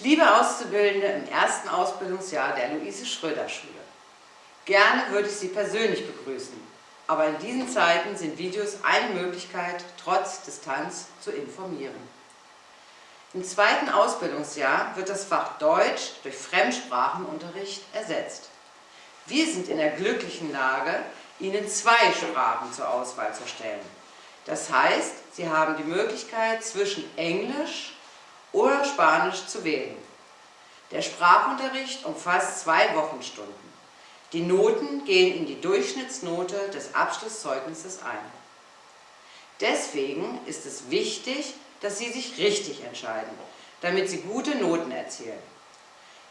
Liebe Auszubildende im ersten Ausbildungsjahr der Luise-Schröder-Schule, gerne würde ich Sie persönlich begrüßen, aber in diesen Zeiten sind Videos eine Möglichkeit, trotz Distanz zu informieren. Im zweiten Ausbildungsjahr wird das Fach Deutsch durch Fremdsprachenunterricht ersetzt. Wir sind in der glücklichen Lage, Ihnen zwei Sprachen zur Auswahl zu stellen. Das heißt, Sie haben die Möglichkeit zwischen Englisch oder Spanisch zu wählen. Der Sprachunterricht umfasst zwei Wochenstunden. Die Noten gehen in die Durchschnittsnote des Abschlusszeugnisses ein. Deswegen ist es wichtig, dass Sie sich richtig entscheiden, damit Sie gute Noten erzielen.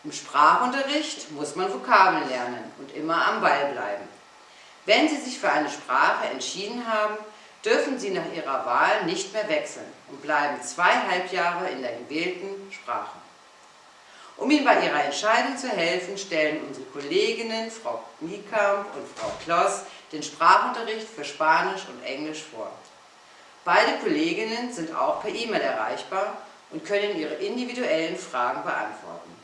Im Sprachunterricht muss man Vokabeln lernen und immer am Ball bleiben. Wenn Sie sich für eine Sprache entschieden haben, dürfen Sie nach Ihrer Wahl nicht mehr wechseln und bleiben zweieinhalb Jahre in der gewählten Sprache. Um Ihnen bei Ihrer Entscheidung zu helfen, stellen unsere Kolleginnen Frau Niekamp und Frau Kloss den Sprachunterricht für Spanisch und Englisch vor. Beide Kolleginnen sind auch per E-Mail erreichbar und können Ihre individuellen Fragen beantworten.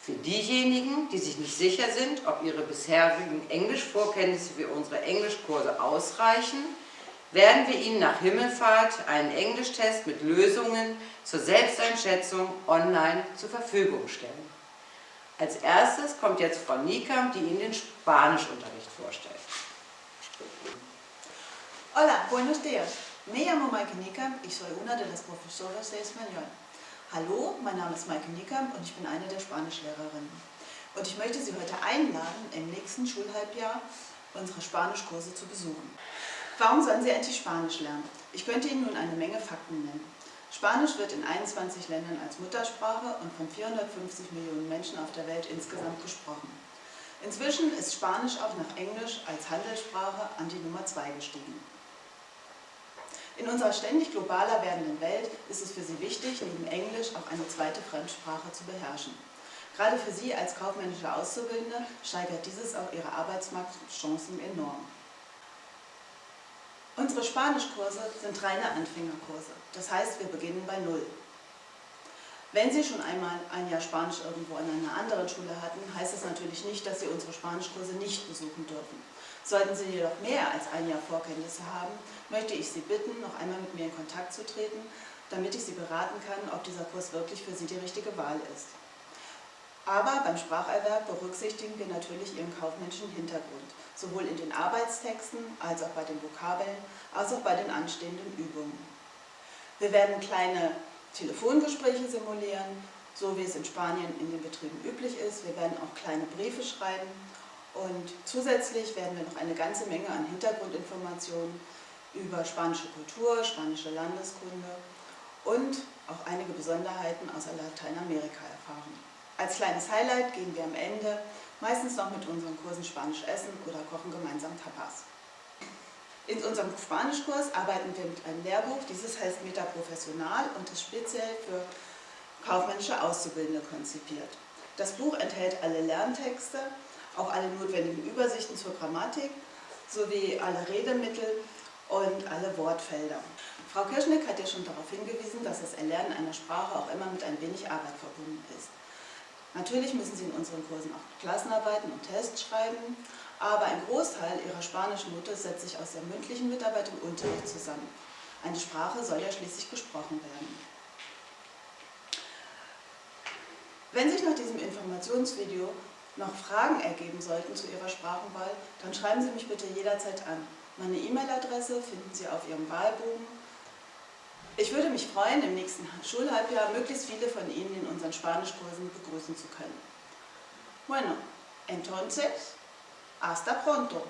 Für diejenigen, die sich nicht sicher sind, ob ihre bisherigen Englischvorkenntnisse für unsere Englischkurse ausreichen, werden wir Ihnen nach Himmelfahrt einen Englischtest mit Lösungen zur Selbsteinschätzung online zur Verfügung stellen. Als erstes kommt jetzt Frau Niekamp, die Ihnen den Spanischunterricht vorstellt. Hola, buenos días. Me llamo Maike Niekamp, ich soy una de las profesoras de español. Hallo, mein Name ist Maike Niekamp und ich bin eine der Spanischlehrerinnen. Und ich möchte Sie heute einladen, im nächsten Schulhalbjahr unsere Spanischkurse zu besuchen. Warum sollen Sie endlich Spanisch lernen? Ich könnte Ihnen nun eine Menge Fakten nennen. Spanisch wird in 21 Ländern als Muttersprache und von 450 Millionen Menschen auf der Welt insgesamt gesprochen. Inzwischen ist Spanisch auch nach Englisch als Handelssprache an die Nummer 2 gestiegen. In unserer ständig globaler werdenden Welt ist es für Sie wichtig, neben Englisch auch eine zweite Fremdsprache zu beherrschen. Gerade für Sie als kaufmännische Auszubildende steigert dieses auch Ihre Arbeitsmarktchancen enorm. Unsere Spanischkurse sind reine Anfängerkurse, das heißt, wir beginnen bei Null. Wenn Sie schon einmal ein Jahr Spanisch irgendwo an einer anderen Schule hatten, heißt das natürlich nicht, dass Sie unsere Spanischkurse nicht besuchen dürfen. Sollten Sie jedoch mehr als ein Jahr Vorkenntnisse haben, möchte ich Sie bitten, noch einmal mit mir in Kontakt zu treten, damit ich Sie beraten kann, ob dieser Kurs wirklich für Sie die richtige Wahl ist. Aber beim Spracherwerb berücksichtigen wir natürlich Ihren kaufmännischen Hintergrund, sowohl in den Arbeitstexten als auch bei den Vokabeln, als auch bei den anstehenden Übungen. Wir werden kleine Telefongespräche simulieren, so wie es in Spanien in den Betrieben üblich ist. Wir werden auch kleine Briefe schreiben und zusätzlich werden wir noch eine ganze Menge an Hintergrundinformationen über spanische Kultur, spanische Landeskunde und auch einige Besonderheiten aus Lateinamerika erfahren. Als kleines Highlight gehen wir am Ende meistens noch mit unseren Kursen Spanisch essen oder kochen gemeinsam Tapas. In unserem Spanischkurs arbeiten wir mit einem Lehrbuch, dieses heißt Metaprofessional und ist speziell für kaufmännische Auszubildende konzipiert. Das Buch enthält alle Lerntexte, auch alle notwendigen Übersichten zur Grammatik sowie alle Redemittel und alle Wortfelder. Frau Kirschnick hat ja schon darauf hingewiesen, dass das Erlernen einer Sprache auch immer mit ein wenig Arbeit verbunden ist. Natürlich müssen Sie in unseren Kursen auch Klassenarbeiten und Tests schreiben, aber ein Großteil Ihrer spanischen Note setzt sich aus der mündlichen Mitarbeit und Unterricht zusammen. Eine Sprache soll ja schließlich gesprochen werden. Wenn sich nach diesem Informationsvideo noch Fragen ergeben sollten zu Ihrer Sprachenwahl, dann schreiben Sie mich bitte jederzeit an. Meine E-Mail-Adresse finden Sie auf Ihrem Wahlbogen ich würde mich freuen, im nächsten Schulhalbjahr möglichst viele von Ihnen in unseren Spanischkursen begrüßen zu können. Bueno, entonces, hasta pronto.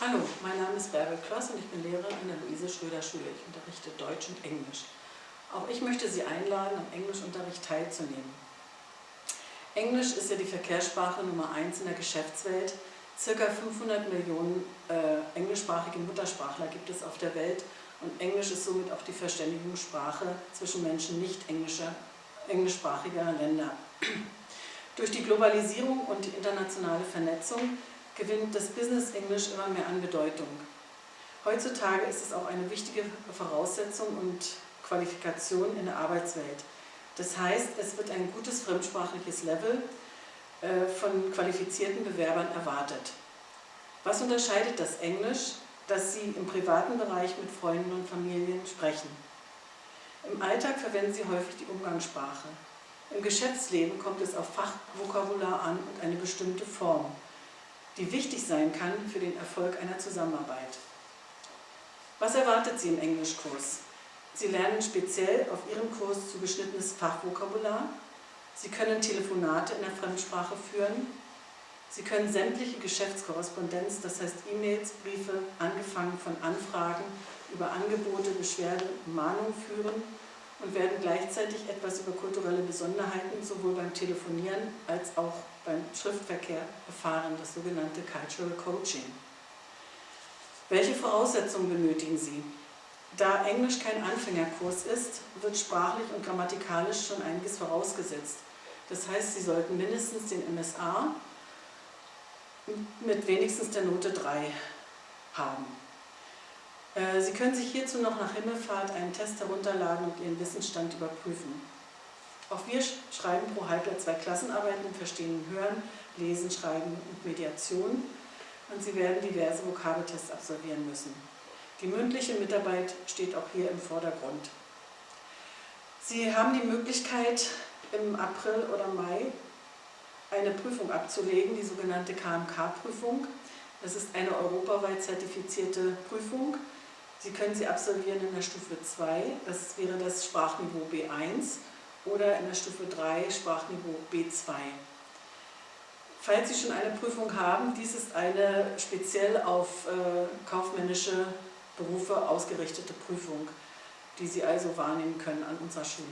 Hallo, mein Name ist Bärbel Kloss und ich bin Lehrerin an der Luise-Schröder-Schule. Ich unterrichte Deutsch und Englisch. Auch ich möchte Sie einladen, am Englischunterricht teilzunehmen. Englisch ist ja die Verkehrssprache Nummer 1 in der Geschäftswelt. Circa 500 Millionen äh, englischsprachige Muttersprachler gibt es auf der Welt und Englisch ist somit auch die Verständigungssprache zwischen Menschen nicht englischsprachiger Länder. Durch die Globalisierung und die internationale Vernetzung gewinnt das Business Englisch immer mehr an Bedeutung. Heutzutage ist es auch eine wichtige Voraussetzung und Qualifikation in der Arbeitswelt. Das heißt, es wird ein gutes fremdsprachliches Level äh, von qualifizierten Bewerbern erwartet. Was unterscheidet das Englisch, das Sie im privaten Bereich mit Freunden und Familien sprechen? Im Alltag verwenden Sie häufig die Umgangssprache. Im Geschäftsleben kommt es auf Fachvokabular an und eine bestimmte Form, die wichtig sein kann für den Erfolg einer Zusammenarbeit. Was erwartet Sie im Englischkurs? Sie lernen speziell auf Ihrem Kurs zugeschnittenes Fachvokabular. Sie können Telefonate in der Fremdsprache führen. Sie können sämtliche Geschäftskorrespondenz, das heißt E-Mails, Briefe, angefangen von Anfragen über Angebote, Beschwerde, Mahnung führen und werden gleichzeitig etwas über kulturelle Besonderheiten sowohl beim Telefonieren als auch beim Schriftverkehr erfahren, das sogenannte Cultural Coaching. Welche Voraussetzungen benötigen Sie? Da Englisch kein Anfängerkurs ist, wird sprachlich und grammatikalisch schon einiges vorausgesetzt. Das heißt, Sie sollten mindestens den MSA mit wenigstens der Note 3 haben. Äh, Sie können sich hierzu noch nach Himmelfahrt einen Test herunterladen und Ihren Wissensstand überprüfen. Auch wir schreiben pro Halbjahr zwei Klassenarbeiten im Verstehen und Hören, Lesen, Schreiben und Mediation und Sie werden diverse Vokabeltests absolvieren müssen. Die mündliche Mitarbeit steht auch hier im Vordergrund. Sie haben die Möglichkeit, im April oder Mai eine Prüfung abzulegen, die sogenannte KMK-Prüfung. Das ist eine europaweit zertifizierte Prüfung. Sie können sie absolvieren in der Stufe 2, das wäre das Sprachniveau B1, oder in der Stufe 3 Sprachniveau B2. Falls Sie schon eine Prüfung haben, dies ist eine speziell auf äh, kaufmännische Berufe ausgerichtete Prüfung, die Sie also wahrnehmen können an unserer Schule.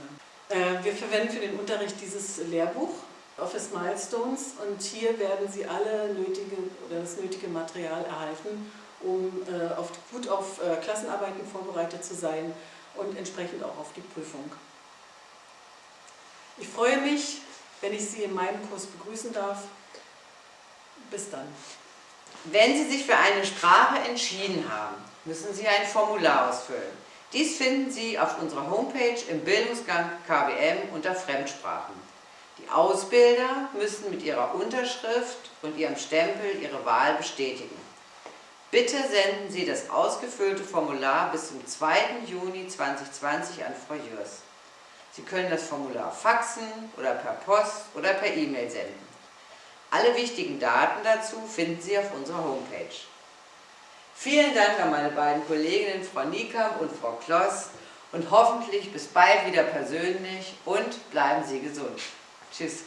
Äh, wir verwenden für den Unterricht dieses Lehrbuch, Office Milestones, und hier werden Sie alle nötige oder das nötige Material erhalten, um äh, auf, gut auf äh, Klassenarbeiten vorbereitet zu sein und entsprechend auch auf die Prüfung. Ich freue mich, wenn ich Sie in meinem Kurs begrüßen darf. Bis dann. Wenn Sie sich für eine Sprache entschieden haben, müssen Sie ein Formular ausfüllen. Dies finden Sie auf unserer Homepage im Bildungsgang KWM unter Fremdsprachen. Ausbilder müssen mit ihrer Unterschrift und ihrem Stempel ihre Wahl bestätigen. Bitte senden Sie das ausgefüllte Formular bis zum 2. Juni 2020 an Frau Jörs. Sie können das Formular faxen oder per Post oder per E-Mail senden. Alle wichtigen Daten dazu finden Sie auf unserer Homepage. Vielen Dank an meine beiden Kolleginnen, Frau Niekamp und Frau Kloss und hoffentlich bis bald wieder persönlich und bleiben Sie gesund. She's